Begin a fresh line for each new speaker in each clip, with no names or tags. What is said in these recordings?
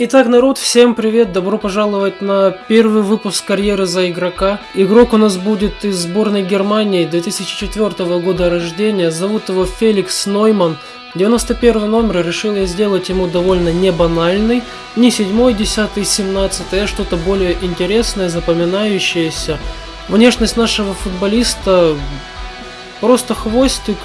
Итак, народ, всем привет, добро пожаловать на первый выпуск карьеры за игрока. Игрок у нас будет из сборной Германии 2004 года рождения, зовут его Феликс Нойман. 91 номер решил я сделать ему довольно не банальный, не 7, 10, 17, а что-то более интересное, запоминающееся. Внешность нашего футболиста просто хвостик,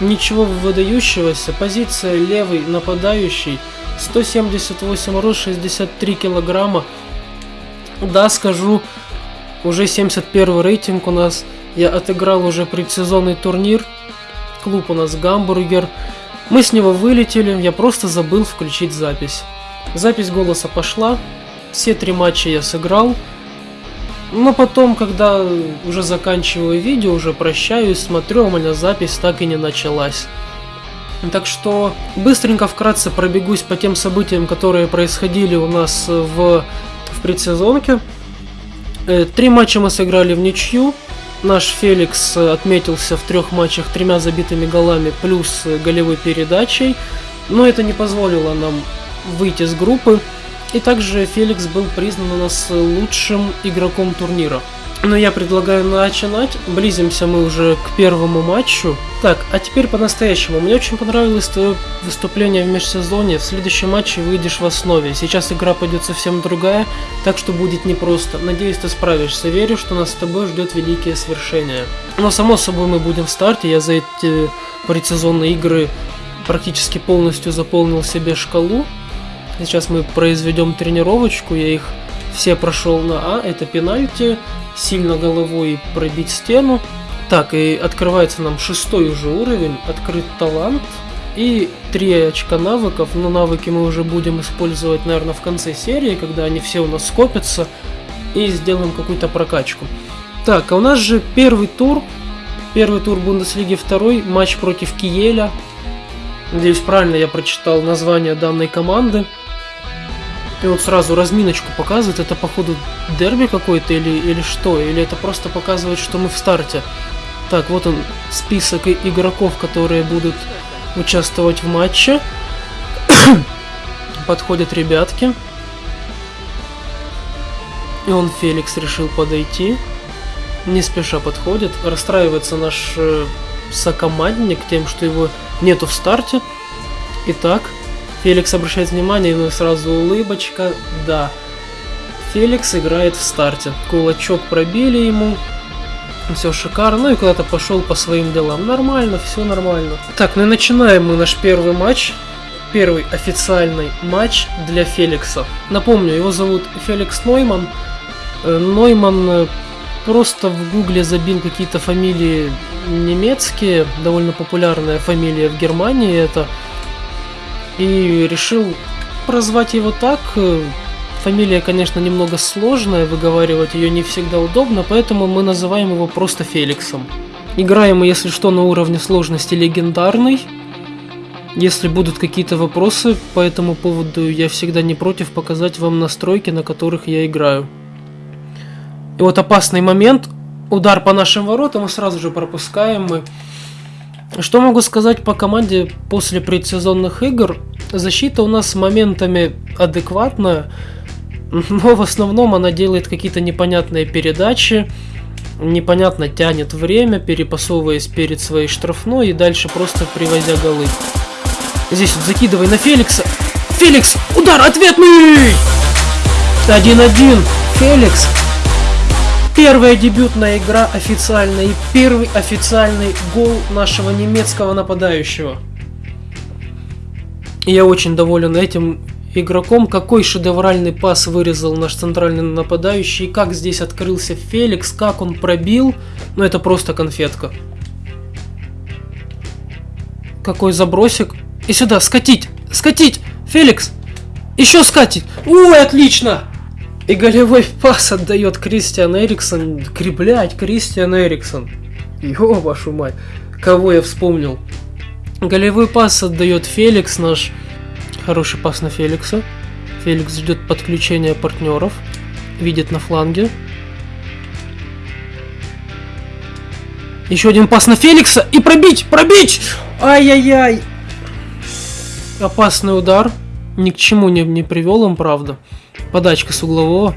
ничего выдающегося, позиция левый нападающий – 178 рост, 63 килограмма. Да, скажу, уже 71 рейтинг у нас. Я отыграл уже предсезонный турнир. Клуб у нас Гамбургер. Мы с него вылетели, я просто забыл включить запись. Запись голоса пошла. Все три матча я сыграл. Но потом, когда уже заканчиваю видео, уже прощаюсь, смотрю, у меня запись так и не началась. Так что быстренько вкратце пробегусь по тем событиям, которые происходили у нас в, в предсезонке. Э, три матча мы сыграли в ничью. Наш Феликс отметился в трех матчах тремя забитыми голами плюс голевой передачей. Но это не позволило нам выйти с группы. И также Феликс был признан у нас лучшим игроком турнира. Но я предлагаю начинать. Близимся мы уже к первому матчу. Так, а теперь по-настоящему. Мне очень понравилось твое выступление в межсезонье. В следующем матче выйдешь в основе. Сейчас игра пойдет совсем другая, так что будет непросто. Надеюсь, ты справишься. Верю, что нас с тобой ждет великие свершения. Но само собой мы будем в старте. Я за эти предсезонные игры практически полностью заполнил себе шкалу. Сейчас мы произведем тренировочку. Я их все прошел на А. Это пенальти сильно головой пробить стену. Так, и открывается нам шестой уже уровень, открыт талант и три очка навыков, но навыки мы уже будем использовать, наверное, в конце серии, когда они все у нас скопятся, и сделаем какую-то прокачку. Так, а у нас же первый тур, первый тур Бундеслиги, второй матч против Киеля. Надеюсь, правильно я прочитал название данной команды. И вот сразу разминочку показывает, это походу дерби какой-то или, или что? Или это просто показывает, что мы в старте? Так, вот он, список игроков, которые будут участвовать в матче. Подходят ребятки. И он, Феликс, решил подойти. Не спеша подходит. Расстраивается наш э, сокомандник тем, что его нету в старте. Итак, Феликс обращает внимание, но сразу улыбочка. Да. Феликс играет в старте. Кулачок пробили ему. Все шикарно. Ну и куда-то пошел по своим делам. Нормально, все нормально. Так, ну и начинаем мы наш первый матч. Первый официальный матч для Феликса. Напомню, его зовут Феликс Нойман. Э, Нойман э, просто в гугле забил какие-то фамилии немецкие. Довольно популярная фамилия в Германии это и решил прозвать его так. Фамилия, конечно, немного сложная, выговаривать ее не всегда удобно, поэтому мы называем его просто Феликсом. Играем мы, если что, на уровне сложности легендарный. Если будут какие-то вопросы по этому поводу, я всегда не против показать вам настройки, на которых я играю. И вот опасный момент. Удар по нашим воротам и сразу же пропускаем мы. Что могу сказать по команде после предсезонных игр? Защита у нас моментами адекватная, но в основном она делает какие-то непонятные передачи, непонятно тянет время, перепасовываясь перед своей штрафной и дальше просто привозя голы. Здесь вот закидывай на Феликса. Феликс! Удар ответный! 1-1. Феликс Первая дебютная игра официальная и первый официальный гол нашего немецкого нападающего. Я очень доволен этим игроком. Какой шедевральный пас вырезал наш центральный нападающий. Как здесь открылся Феликс, как он пробил. Ну это просто конфетка. Какой забросик. И сюда, скатить, скатить. Феликс, еще скатить. Ой, отлично. И голевой пас отдает Кристиан Эриксон. Креплять Кристиан Эриксон. Ё, вашу мать. Кого я вспомнил? Голевой пас отдает Феликс наш. Хороший пас на Феликса. Феликс ждет подключения партнеров. Видит на фланге. Еще один пас на Феликса. И пробить! Пробить! Ай-яй-яй! Опасный удар. Ни к чему не, не привел им, правда. Подачка с углового.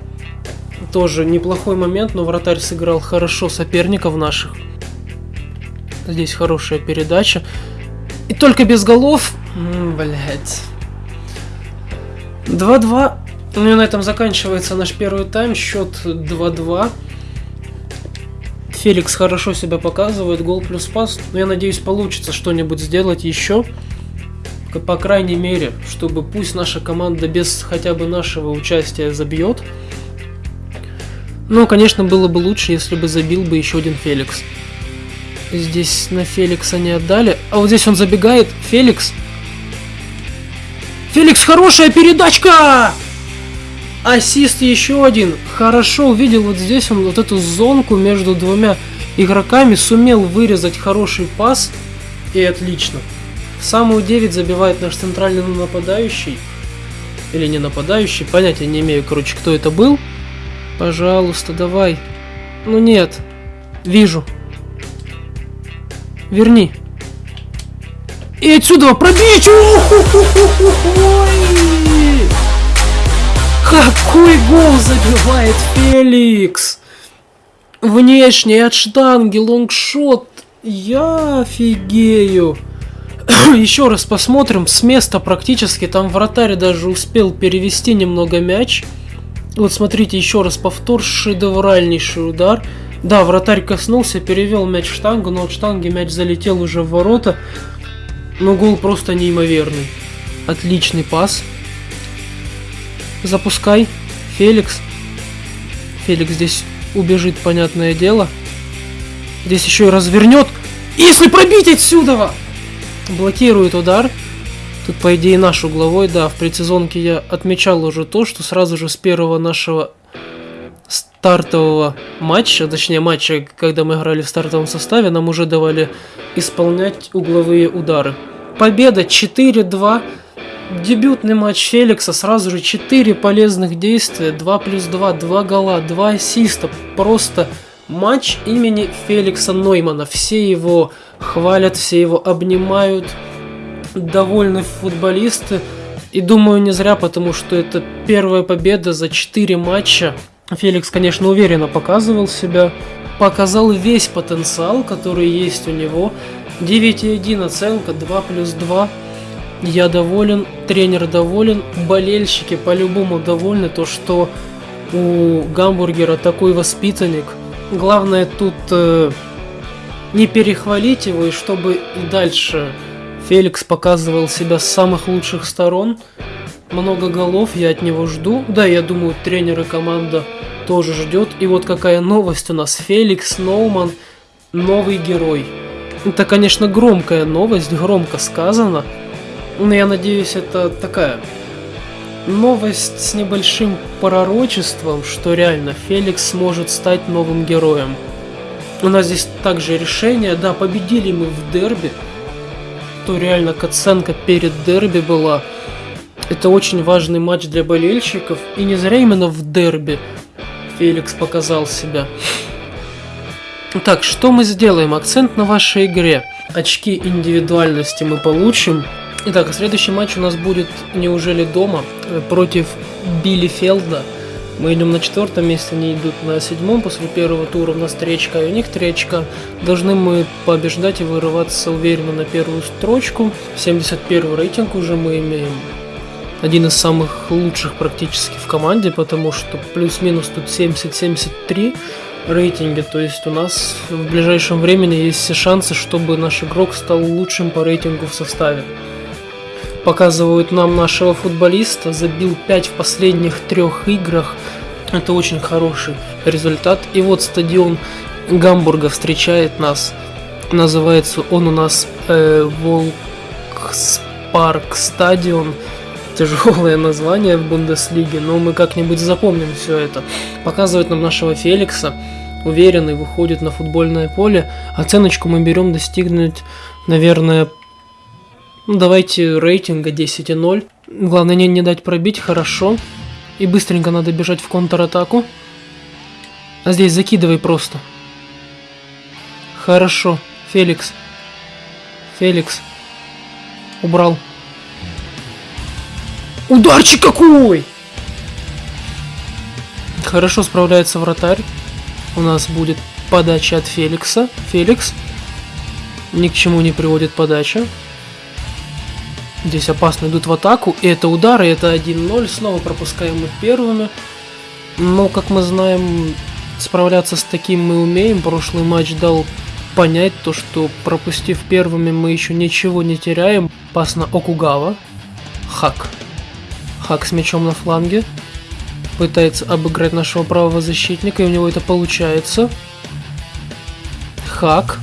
Тоже неплохой момент, но вратарь сыграл хорошо соперников наших. Здесь хорошая передача. И только без голов. Блять. 2-2. Ну и на этом заканчивается наш первый тайм. Счет 2-2. Феликс хорошо себя показывает, гол плюс пас. Но я надеюсь, получится что-нибудь сделать еще. По крайней мере, чтобы пусть наша команда без хотя бы нашего участия забьет. Но, конечно, было бы лучше, если бы забил бы еще один Феликс. Здесь на Феликса не отдали. А вот здесь он забегает. Феликс. Феликс, хорошая передачка! Ассист еще один. Хорошо увидел вот здесь он вот эту зонку между двумя игроками. Сумел вырезать хороший пас. И отлично. Самую 9 забивает наш центральный нападающий. Или не нападающий. Понятия не имею, короче, кто это был. Пожалуйста, давай. Ну нет. Вижу. Верни. И отсюда пробить! Какой гол забивает Феликс! Внешний от штанги, лонгшот. Я офигею. Еще раз посмотрим. С места практически. Там вратарь даже успел перевести немного мяч. Вот смотрите, еще раз повтор. Шедевральнейший удар. Да, вратарь коснулся, перевел мяч в штангу, но от штанги мяч залетел уже в ворота. Но гол просто неимоверный. Отличный пас. Запускай. Феликс. Феликс здесь убежит, понятное дело. Здесь еще и развернет. Если пробить отсюда! Блокирует удар. Тут, по идее, наш угловой. Да, в предсезонке я отмечал уже то, что сразу же с первого нашего стартового матча, точнее матча, когда мы играли в стартовом составе, нам уже давали исполнять угловые удары. Победа 4-2. Дебютный матч Феликса, сразу же 4 полезных действия, 2 плюс 2, 2 гола, 2 ассиста. Просто матч имени Феликса Ноймана. Все его хвалят, все его обнимают, довольны футболисты. И думаю не зря, потому что это первая победа за 4 матча Феликс, конечно, уверенно показывал себя, показал весь потенциал, который есть у него. 9,1 оценка, 2 плюс 2. Я доволен, тренер доволен, болельщики по-любому довольны, то что у Гамбургера такой воспитанник. Главное тут э, не перехвалить его, и чтобы и дальше Феликс показывал себя с самых лучших сторон. Много голов я от него жду. Да, я думаю, тренер и команда тоже ждет. И вот какая новость у нас. Феликс Ноуман новый герой. Это, конечно, громкая новость, громко сказано. Но я надеюсь, это такая новость с небольшим пророчеством, что реально Феликс сможет стать новым героем. У нас здесь также решение, да, победили мы в дерби, то реально катсценка перед дерби была. Это очень важный матч для болельщиков, и не зря именно в дерби Феликс показал себя. Так, что мы сделаем? Акцент на вашей игре. Очки индивидуальности мы получим. Итак, следующий матч у нас будет, неужели дома, против Билли Фелда. Мы идем на четвертом месте, они идут на седьмом после первого тура. У нас тречка, и у них тречка. Должны мы побеждать и вырываться уверенно на первую строчку. 71 рейтинг уже мы имеем один из самых лучших практически в команде, потому что плюс-минус тут 70-73 рейтинги, то есть у нас в ближайшем времени есть все шансы, чтобы наш игрок стал лучшим по рейтингу в составе. Показывают нам нашего футболиста, забил 5 в последних трех играх, это очень хороший результат. И вот стадион Гамбурга встречает нас, называется он у нас э, Волкспарк стадион, тяжелое название в Бундеслиге, но мы как-нибудь запомним все это. Показывает нам нашего Феликса, уверенный, выходит на футбольное поле. Оценочку мы берем достигнуть, наверное, ну, давайте рейтинга 10,0. Главное не, не дать пробить, хорошо. И быстренько надо бежать в контратаку. А здесь закидывай просто. Хорошо. Феликс. Феликс. Убрал. Ударчик какой! Хорошо справляется вратарь. У нас будет подача от Феликса. Феликс. Ни к чему не приводит подача. Здесь опасно идут в атаку. И это удары, это 1-0. Снова пропускаем мы первыми. Но, как мы знаем, справляться с таким мы умеем. Прошлый матч дал понять то, что пропустив первыми мы еще ничего не теряем. Пас на Окугава. Хак. Хак с мячом на фланге. Пытается обыграть нашего правого защитника, и у него это получается. Хак.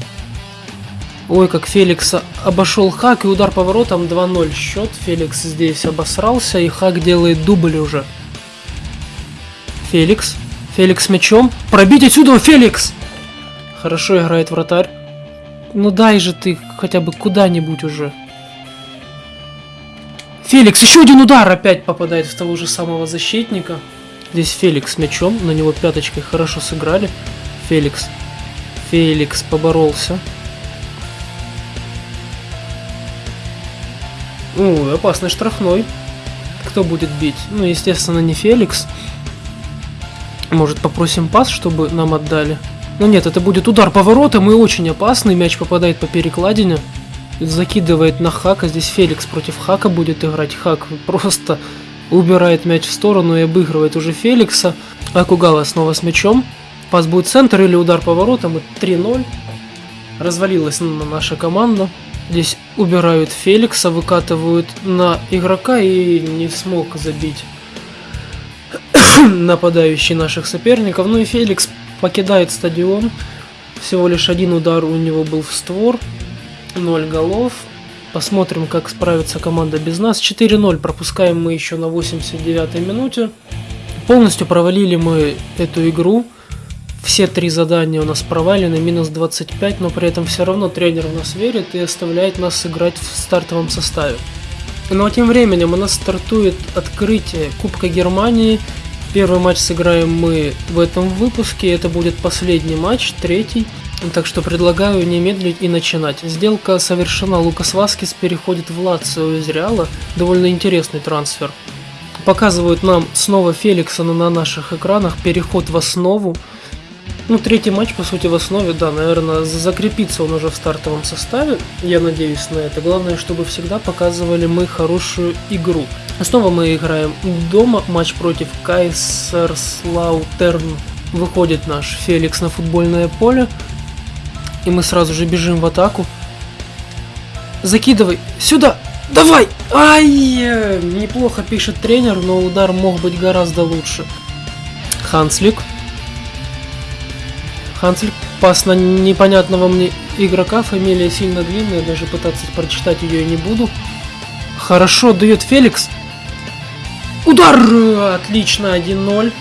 Ой, как Феликса обошел Хак, и удар поворотом 2-0 счет. Феликс здесь обосрался, и Хак делает дубль уже. Феликс. Феликс мячом. Пробить отсюда, Феликс! Хорошо играет вратарь. Ну дай же ты хотя бы куда-нибудь уже. Феликс, еще один удар опять попадает в того же самого защитника. Здесь Феликс мячом, на него пяточкой хорошо сыграли. Феликс. Феликс поборолся. Ой, опасный штрафной. Кто будет бить? Ну, естественно, не Феликс. Может, попросим пас, чтобы нам отдали? Но нет, это будет удар поворотом и очень опасный. Мяч попадает по перекладине. Закидывает на Хака. Здесь Феликс против Хака будет играть. Хак просто убирает мяч в сторону и обыгрывает уже Феликса. Акугава снова с мячом. Пас будет центр или удар поворотом. И 3-0. Развалилась наша команда. Здесь убирают Феликса, выкатывают на игрока и не смог забить нападающий наших соперников. Ну и Феликс покидает стадион. Всего лишь один удар у него был в створ. 0 голов. Посмотрим, как справится команда без нас. 4-0 пропускаем мы еще на 89-й минуте. Полностью провалили мы эту игру. Все три задания у нас провалены, минус 25, но при этом все равно тренер в нас верит и оставляет нас играть в стартовом составе. Но ну, а тем временем у нас стартует открытие Кубка Германии. Первый матч сыграем мы в этом выпуске, это будет последний матч, третий. Так что предлагаю не медлить и начинать. Сделка совершена, Лукас Васкис переходит в Лацио из Реала. Довольно интересный трансфер. Показывают нам снова Феликса на наших экранах, переход в основу. Ну, третий матч, по сути, в основе, да, наверное, закрепится он уже в стартовом составе. Я надеюсь на это. Главное, чтобы всегда показывали мы хорошую игру. Снова мы играем дома. Матч против Кайсерслаутерн. Выходит наш Феликс на футбольное поле. И мы сразу же бежим в атаку. Закидывай! Сюда! Давай! Ай! Неплохо пишет тренер, но удар мог быть гораздо лучше. Ханслик. Хансель пас на непонятного мне игрока, фамилия сильно длинная, даже пытаться прочитать ее я не буду. Хорошо дает Феликс. Удар! Отлично, 1-0.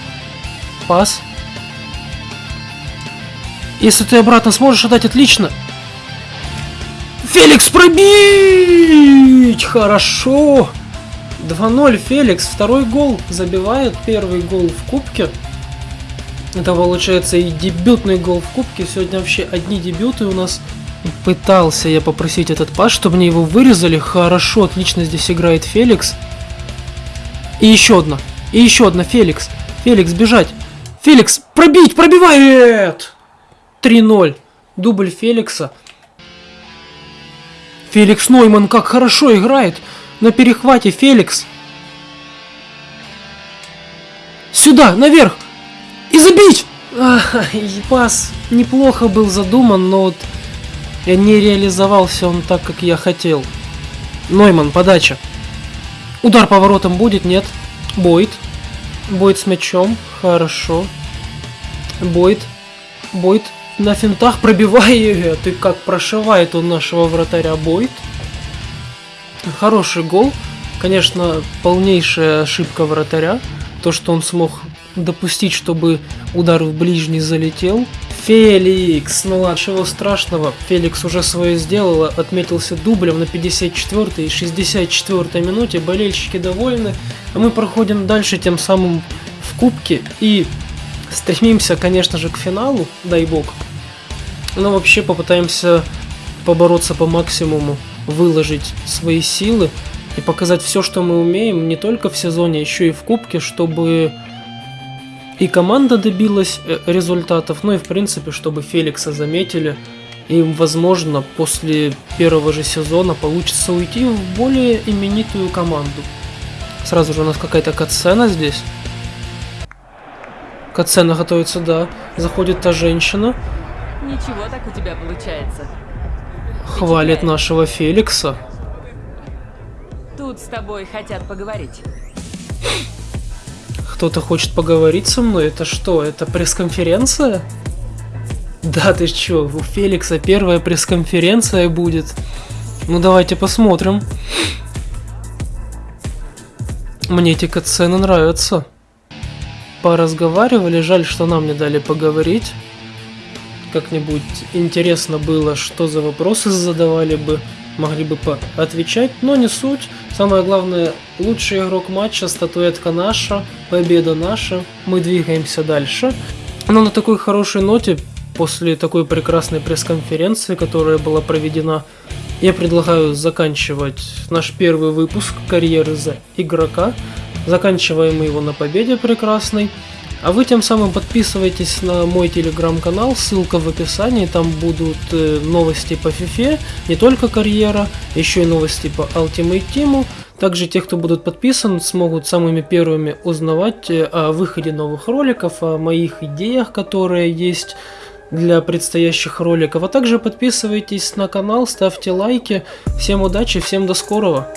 Пас. Если ты обратно сможешь отдать, отлично. Феликс пробить! Хорошо! 2-0 Феликс, второй гол забивает, первый гол в кубке. Это получается и дебютный гол в кубке. Сегодня вообще одни дебюты у нас. Пытался я попросить этот пас, чтобы мне его вырезали. Хорошо, отлично здесь играет Феликс. И еще одна. И еще одна Феликс. Феликс, бежать. Феликс, пробить, пробивает! 3-0. Дубль Феликса. Феликс Нойман как хорошо играет. На перехвате Феликс. Сюда, наверх. И забить! Ах, пас неплохо был задуман, но вот не реализовался он так, как я хотел. Нойман, подача. Удар поворотом будет? Нет. Бойд. Бойд с мячом. Хорошо. Бойд. Бойд на финтах пробивает. И как прошивает он нашего вратаря Бойд. Хороший гол. Конечно, полнейшая ошибка вратаря. То, что он смог допустить, чтобы удар в ближний залетел. Феликс, ну ладно, чего страшного, Феликс уже свое сделал, отметился дублем на 54 и 64 минуте, болельщики довольны, а мы проходим дальше тем самым в кубке. И стремимся, конечно же, к финалу, дай бог, но вообще попытаемся побороться по максимуму, выложить свои силы, и показать все, что мы умеем, не только в сезоне, еще и в кубке, чтобы и команда добилась э, результатов, ну и в принципе, чтобы Феликса заметили, и возможно после первого же сезона получится уйти в более именитую команду. Сразу же у нас какая-то катсцена здесь. Катсцена готовится, да. Заходит та женщина.
Ничего так у тебя получается.
Хвалит нашего Феликса.
Тут с тобой хотят поговорить.
Кто-то хочет поговорить со мной? Это что, это пресс-конференция? Да ты чё, у Феликса первая пресс-конференция будет. Ну давайте посмотрим. Мне эти катсцены нравятся. Поразговаривали, жаль, что нам не дали поговорить. Как-нибудь интересно было, что за вопросы задавали бы, могли бы отвечать, но не суть. Самое главное, лучший игрок матча, статуэтка наша, победа наша, мы двигаемся дальше. Но на такой хорошей ноте, после такой прекрасной пресс-конференции, которая была проведена, я предлагаю заканчивать наш первый выпуск карьеры за игрока. Заканчиваем мы его на победе прекрасной. А вы тем самым подписывайтесь на мой телеграм-канал, ссылка в описании, там будут э, новости по FIFA, не только карьера, еще и новости по Ultimate Team. Также те, кто будут подписан, смогут самыми первыми узнавать э, о выходе новых роликов, о моих идеях, которые есть для предстоящих роликов. А также подписывайтесь на канал, ставьте лайки. Всем удачи, всем до скорого!